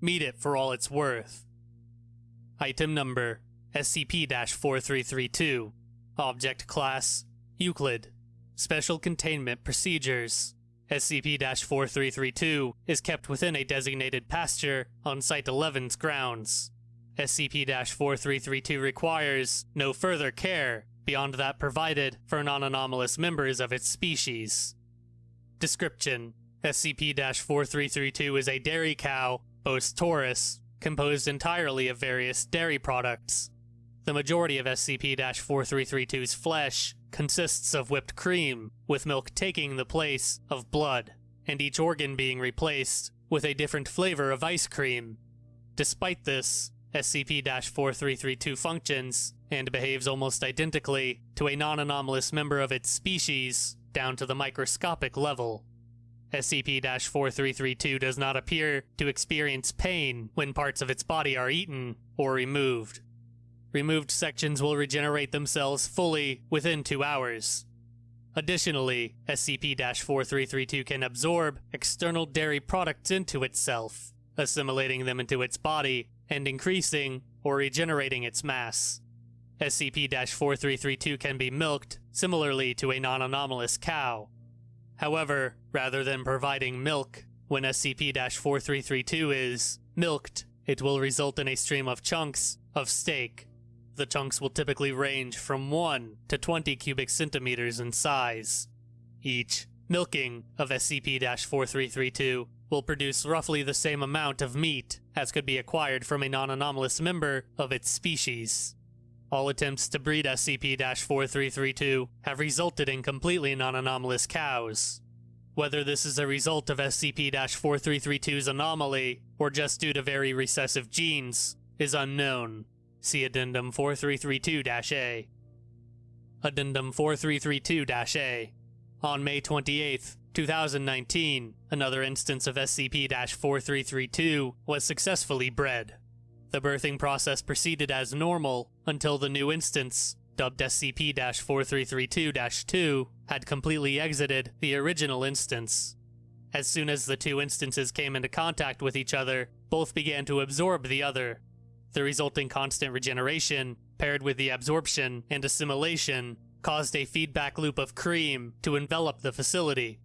meet it for all it's worth. Item number SCP 4332. Object Class Euclid. Special Containment Procedures SCP 4332 is kept within a designated pasture on Site 11's grounds. SCP 4332 requires no further care beyond that provided for non anomalous members of its species. Description SCP 4332 is a dairy cow, Bos taurus, composed entirely of various dairy products. The majority of SCP 4332's flesh consists of whipped cream, with milk taking the place of blood, and each organ being replaced with a different flavor of ice cream. Despite this, SCP 4332 functions and behaves almost identically to a non anomalous member of its species down to the microscopic level. SCP 4332 does not appear to experience pain when parts of its body are eaten or removed. Removed sections will regenerate themselves fully within two hours. Additionally, SCP 4332 can absorb external dairy products into itself, assimilating them into its body and increasing or regenerating its mass. SCP 4332 can be milked similarly to a non anomalous cow. However, rather than providing milk, when SCP 4332 is milked, it will result in a stream of chunks of steak the chunks will typically range from 1 to 20 cubic centimeters in size. Each milking of SCP-4332 will produce roughly the same amount of meat as could be acquired from a non-anomalous member of its species. All attempts to breed SCP-4332 have resulted in completely non-anomalous cows. Whether this is a result of SCP-4332's anomaly or just due to very recessive genes is unknown. See Addendum 4332-A. Addendum 4332-A. On May 28, 2019, another instance of SCP-4332 was successfully bred. The birthing process proceeded as normal until the new instance, dubbed SCP-4332-2, had completely exited the original instance. As soon as the two instances came into contact with each other, both began to absorb the other, the resulting constant regeneration, paired with the absorption and assimilation, caused a feedback loop of cream to envelop the facility.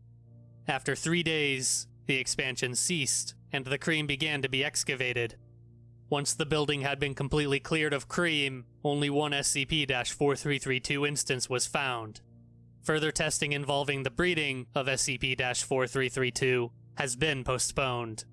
After three days, the expansion ceased, and the cream began to be excavated. Once the building had been completely cleared of cream, only one SCP 4332 instance was found. Further testing involving the breeding of SCP 4332 has been postponed.